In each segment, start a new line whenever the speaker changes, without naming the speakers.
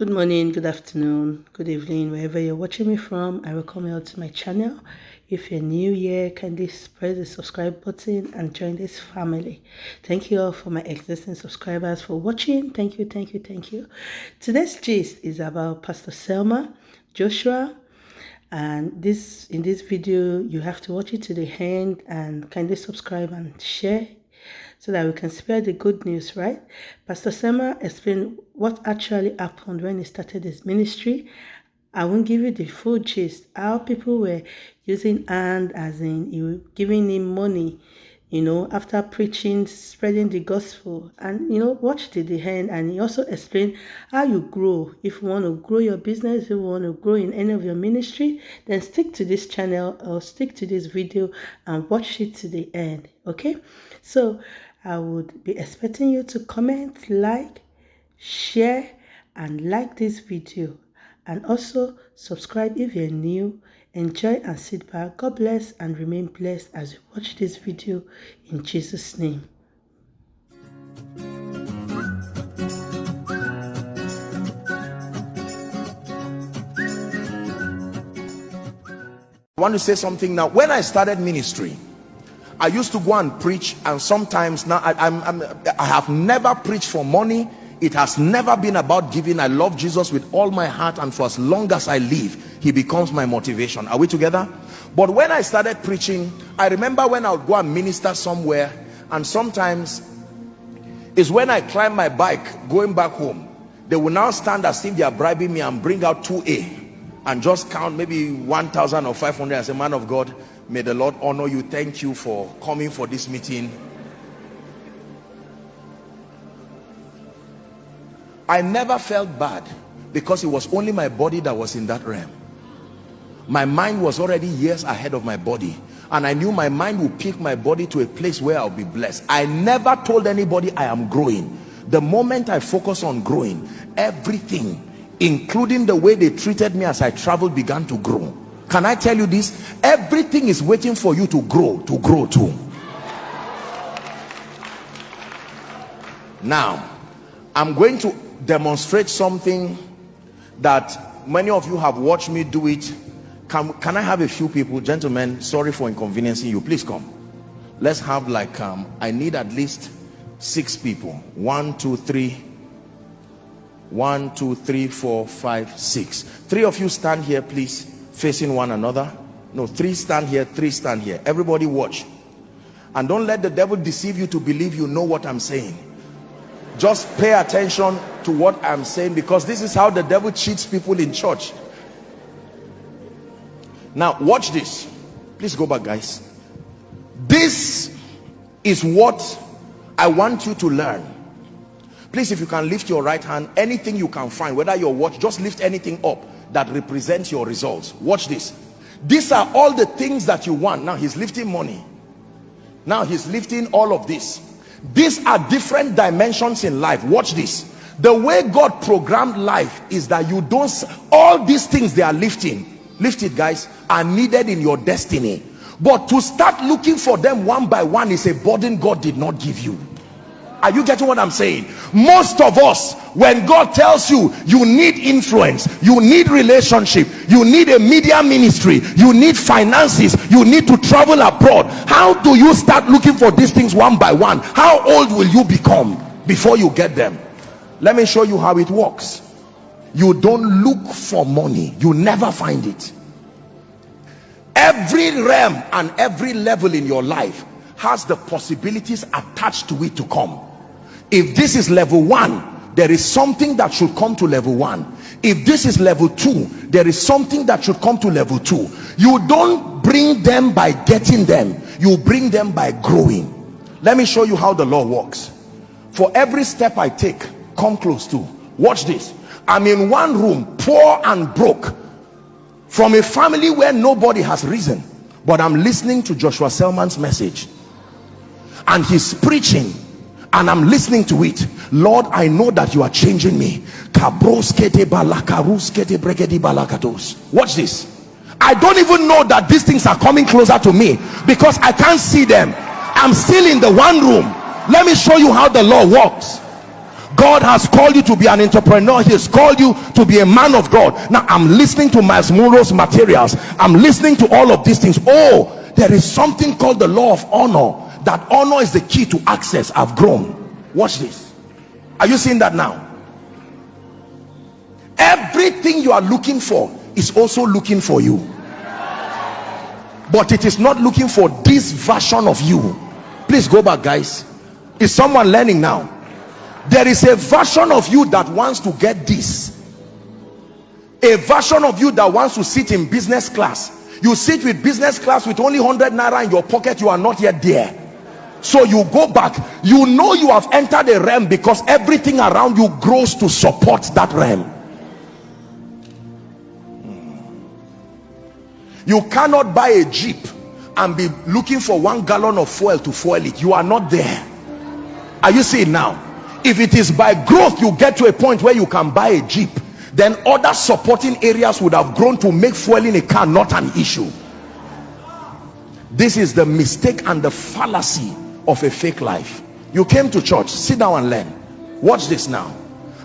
Good morning, good afternoon, good evening, wherever you're watching me from. I welcome you to my channel. If you're new here, kindly press the subscribe button and join this family. Thank you all for my existing subscribers for watching. Thank you, thank you, thank you. Today's gist is about Pastor Selman Joshua. And this in this video, you have to watch it to the end and kindly subscribe and share so that we can spread the good news, right? Pastor Selman explained what actually happened when he started his ministry. I won't give you the full gist, how people were using and as in you giving him money, you know, after preaching, spreading the gospel. And, you know, watch to the end. And he also explained how you grow. If you want to grow your business, if you want to grow in any of your ministry, then stick to this channel or stick to this video and watch it to the end. Okay? So, I would be expecting you to comment, like, share, and like this video. And also subscribe if you're new. Enjoy and sit back. God bless and remain blessed as you watch this video in Jesus' name.
I want to say something now. When I started ministry, I used to go and preach and sometimes now I, I'm, I'm, I have never preached for money. It has never been about giving. I love Jesus with all my heart and for as long as I live, he becomes my motivation. Are we together? But when I started preaching, I remember when I would go and minister somewhere and sometimes is when I climb my bike going back home. They will now stand as if they are bribing me and bring out 2A and just count maybe 1,000 or 500 as a man of God May the Lord honor you. Thank you for coming for this meeting. I never felt bad because it was only my body that was in that realm. My mind was already years ahead of my body and I knew my mind would pick my body to a place where I'll be blessed. I never told anybody I am growing. The moment I focus on growing, everything, including the way they treated me as I traveled, began to grow can i tell you this? Everything is waiting for you to grow to grow too. Now i'm going to demonstrate something that many of you have watched me do it. Can, can i have a few people gentlemen sorry for inconveniencing you. Please come. Let's have like um i need at least six people. One two three. One two three four five six. Three of you stand here please facing one another. No three stand here three stand here. Everybody watch. And don't let the devil deceive you to believe you know what i'm saying. Just pay attention to what i'm saying because this is how the devil cheats people in church. Now watch this. Please go back guys. This is what i want you to learn. Please if you can lift your right hand anything you can find whether your watch just lift anything up that represents your results. Watch this. These are all the things that you want. Now he's lifting money. Now he's lifting all of this. These are different dimensions in life. Watch this. The way god programmed life is that you don't all these things they are lifting lift it guys are needed in your destiny. But to start looking for them one by one is a burden god did not give you are you getting what i'm saying? Most of us when god tells you you need influence you need relationship you need a media ministry you need finances you need to travel abroad how do you start looking for these things one by one? How old will you become before you get them? Let me show you how it works. You don't look for money. You never find it. Every realm and every level in your life has the possibilities attached to it to come if this is level one there is something that should come to level one. If this is level two there is something that should come to level two. You don't bring them by getting them. You bring them by growing. Let me show you how the law works. For every step i take come close to. Watch this. I'm in one room poor and broke from a family where nobody has risen but i'm listening to joshua selman's message. And he's preaching and I'm listening to it Lord I know that you are changing me watch this I don't even know that these things are coming closer to me because I can't see them I'm still in the one room let me show you how the law works God has called you to be an entrepreneur. He has called you to be a man of God. Now I'm listening to Myles Munroe's materials. I'm listening to all of these things. Oh, there is something called the law of honor. That honor is the key to access. I've grown. Watch this. Are you seeing that now? Everything you are looking for is also looking for you. But it is not looking for this version of you. Please go back, guys. Is someone learning now? There is a version of you that wants to get this. A version of you that wants to sit in business class. You sit with business class with only 100 naira in your pocket. You are not yet there so you go back you know you have entered a realm because everything around you grows to support that realm. You cannot buy a jeep and be looking for one gallon of fuel to fuel it. You are not there. Are you seeing now? If it is by growth you get to a point where you can buy a jeep then other supporting areas would have grown to make fueling a car not an issue. This is the mistake and the fallacy of a fake life. You came to church. Sit down and learn. Watch this now.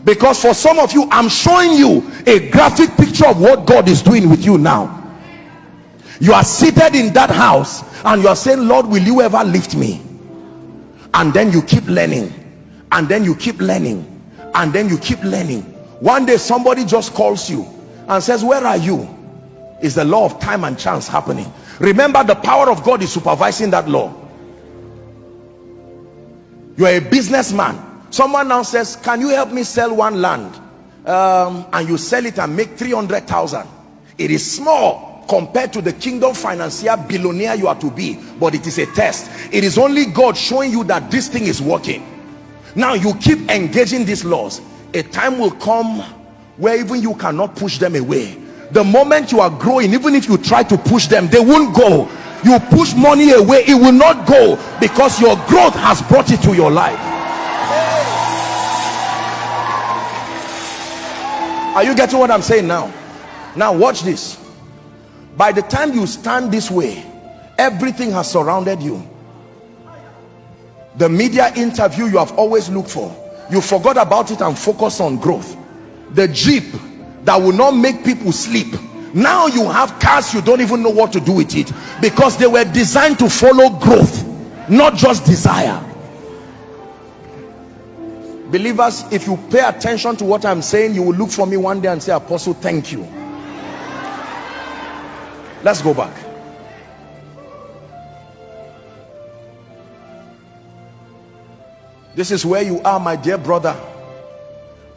Because for some of you i'm showing you a graphic picture of what god is doing with you now. You are seated in that house and you are saying lord will you ever lift me? And then you keep learning. And then you keep learning. And then you keep learning. One day somebody just calls you and says where are you? Is the law of time and chance happening. Remember the power of god is supervising that law you are a businessman. Someone now says can you help me sell one land? Um, and you sell it and make 300,000 it is small compared to the kingdom financier billionaire you are to be but it is a test. It is only God showing you that this thing is working. Now you keep engaging these laws. A time will come where even you cannot push them away. The moment you are growing even if you try to push them they won't go you push money away it will not go because your growth has brought it to your life. Are you getting what i'm saying now? Now watch this. By the time you stand this way everything has surrounded you. The media interview you have always looked for you forgot about it and focus on growth. The jeep that will not make people sleep now you have cars you don't even know what to do with it. Because they were designed to follow growth not just desire. Believers if you pay attention to what i'm saying you will look for me one day and say apostle thank you. Let's go back. This is where you are my dear brother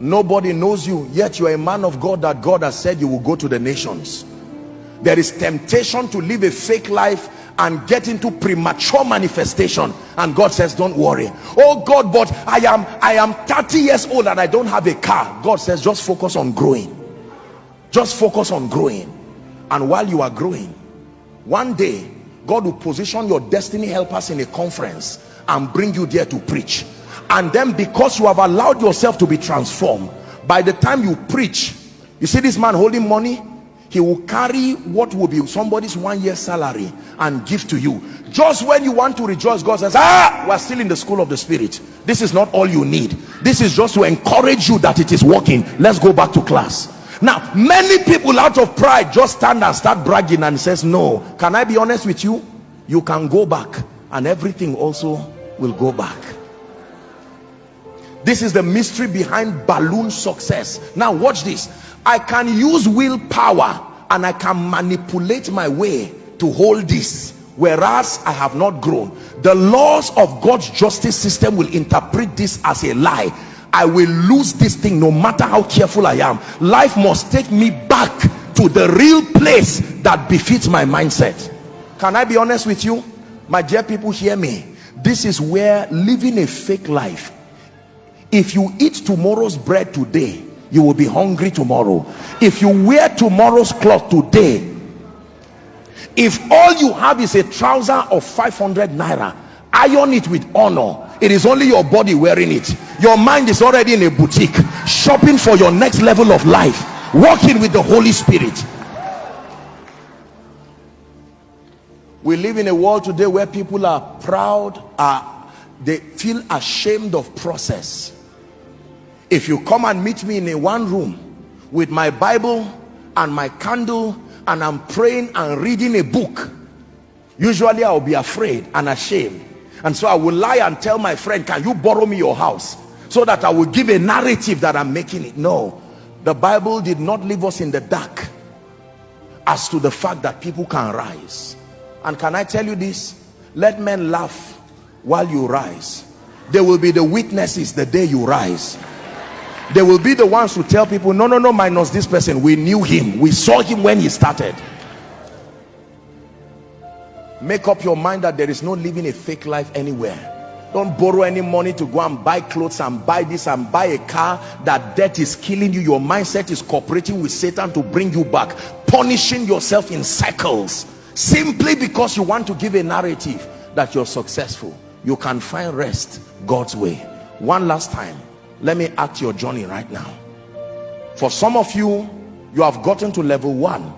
nobody knows you yet you are a man of God that God has said you will go to the nations. There is temptation to live a fake life and get into premature manifestation. And God says don't worry. Oh God but I am I am 30 years old and I don't have a car. God says just focus on growing. Just focus on growing. And while you are growing one day God will position your destiny helpers in a conference and bring you there to preach and then because you have allowed yourself to be transformed by the time you preach you see this man holding money? He will carry what will be somebody's one year salary and give to you. Just when you want to rejoice god says ah we're still in the school of the spirit. This is not all you need. This is just to encourage you that it is working. Let's go back to class. Now many people out of pride just stand and start bragging and says no can i be honest with you? You can go back and everything also will go back this is the mystery behind balloon success. Now watch this. I can use willpower and i can manipulate my way to hold this whereas i have not grown. The laws of god's justice system will interpret this as a lie. I will lose this thing no matter how careful i am. Life must take me back to the real place that befits my mindset. Can i be honest with you? My dear people hear me. This is where living a fake life if you eat tomorrow's bread today you will be hungry tomorrow. If you wear tomorrow's cloth today if all you have is a trouser of 500 naira iron it with honor. It is only your body wearing it. Your mind is already in a boutique shopping for your next level of life working with the holy spirit. We live in a world today where people are proud are they feel ashamed of process if you come and meet me in a one room with my bible and my candle and i'm praying and reading a book usually i'll be afraid and ashamed. And so i will lie and tell my friend can you borrow me your house so that i will give a narrative that i'm making it? No. The bible did not leave us in the dark as to the fact that people can rise. And can i tell you this? Let men laugh while you rise. They will be the witnesses the day you rise they will be the ones who tell people no no no minus this person. We knew him. We saw him when he started. Make up your mind that there is no living a fake life anywhere. Don't borrow any money to go and buy clothes and buy this and buy a car that debt is killing you. Your mindset is cooperating with satan to bring you back punishing yourself in cycles simply because you want to give a narrative that you're successful. You can find rest god's way. One last time let me act your journey right now. For some of you you have gotten to level one.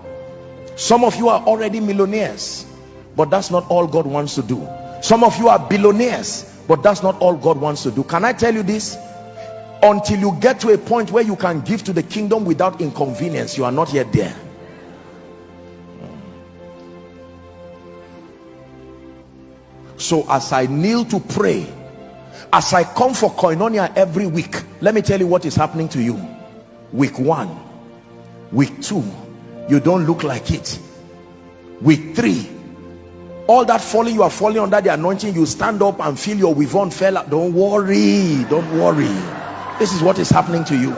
Some of you are already millionaires but that's not all God wants to do. Some of you are billionaires but that's not all God wants to do. Can I tell you this? Until you get to a point where you can give to the kingdom without inconvenience you are not yet there. So as I kneel to pray as I come for koinonia every week let me tell you what is happening to you. Week one week two you don't look like it. Week three all that falling you are falling under the anointing you stand up and feel your weave on fell out. Don't worry don't worry. This is what is happening to you.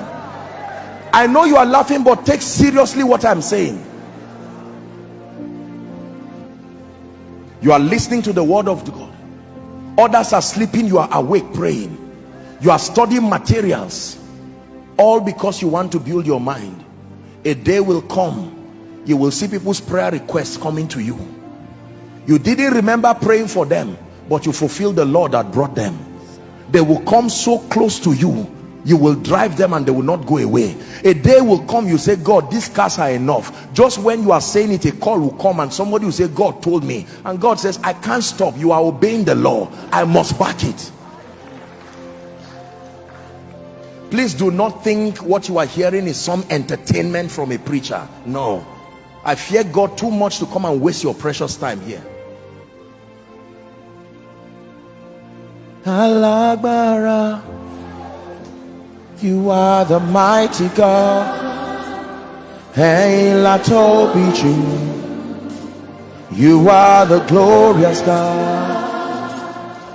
I know you are laughing but take seriously what I'm saying. You are listening to the word of God others are sleeping you are awake praying. You are studying materials. All because you want to build your mind. A day will come you will see people's prayer requests coming to you. You didn't remember praying for them but you fulfilled the law that brought them. They will come so close to you you will drive them and they will not go away. A day will come you say god these cars are enough. Just when you are saying it a call will come and somebody will say god told me. And god says i can't stop. You are obeying the law. I must back it. Please do not think what you are hearing is some entertainment from a preacher. No. I fear god too much to come and waste your precious time here. Alágbára you are the mighty God. Hey, la You are the glorious God.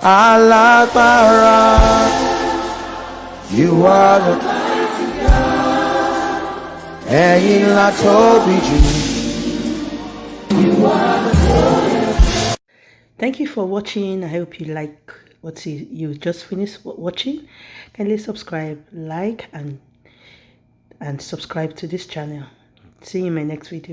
Alágbára. You are the mighty God. Hey, la
You are the glorious Thank you for watching. I hope you like what you just finished watching? Kindly subscribe like and and subscribe to this channel. See you in my next video